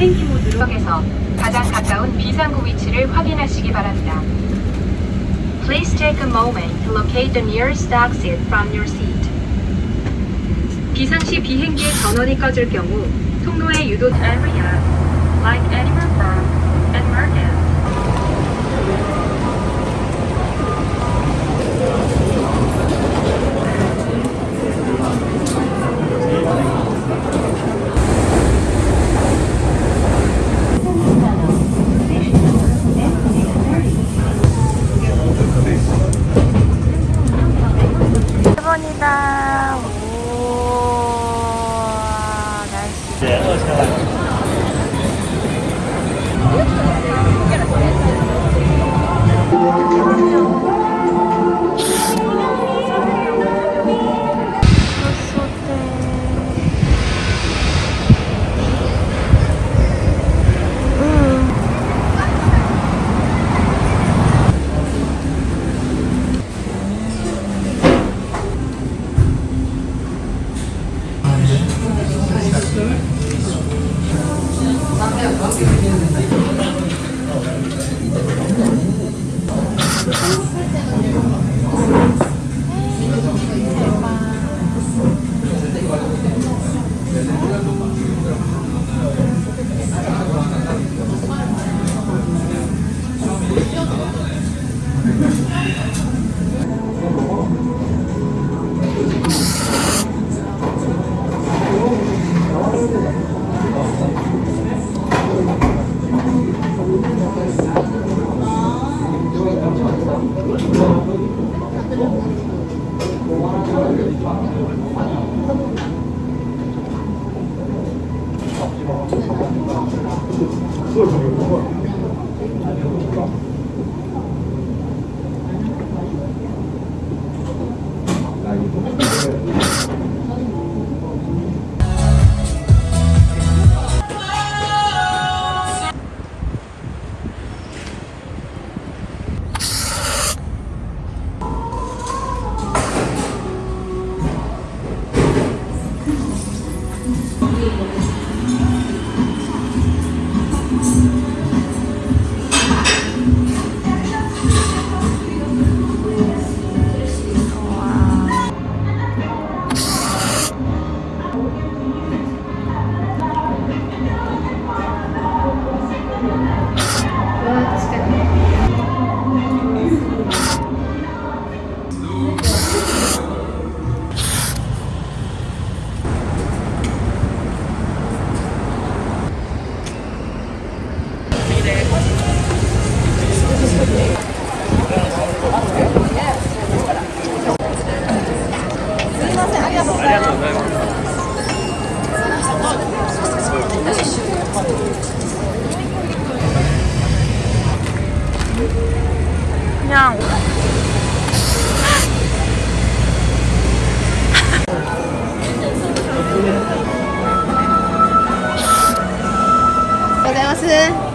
헬기 모드로 에서 가장 가까운 비상구 위치를 확인하시기 바랍니다. Please take a moment to locate the nearest exit from your seat. 비상시 비행기의 전원이 꺼질 경우 통로에 유도 area like Edinburgh and Merkin. 날씨. 그냥 吃。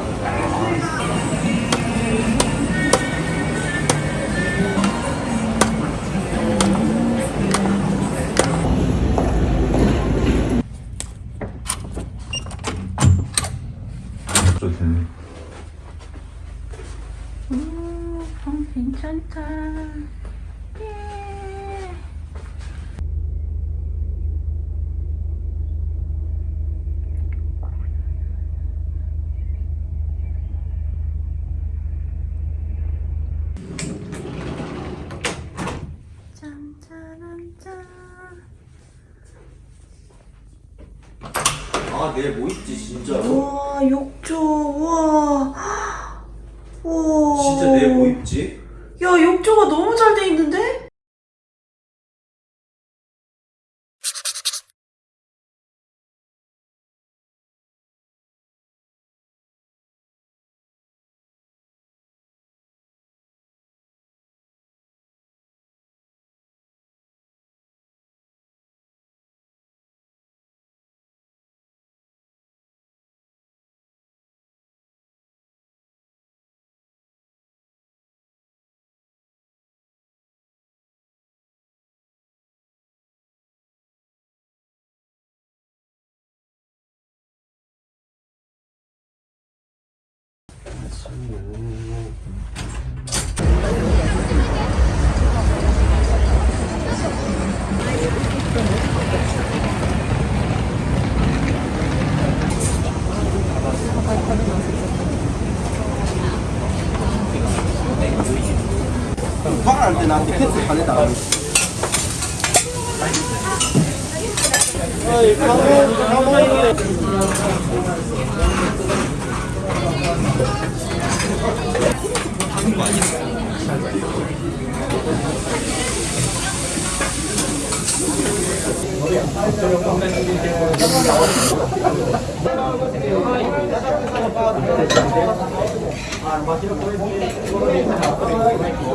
아 내일 뭐 입지 진짜로? 와 욕조 와. 와. 진짜 내일 뭐 입지? 야 욕조가 너무 잘 돼 있는데? 화를 할때 나한테 캔슬 달래다 어이 강호 あの場合はこれで。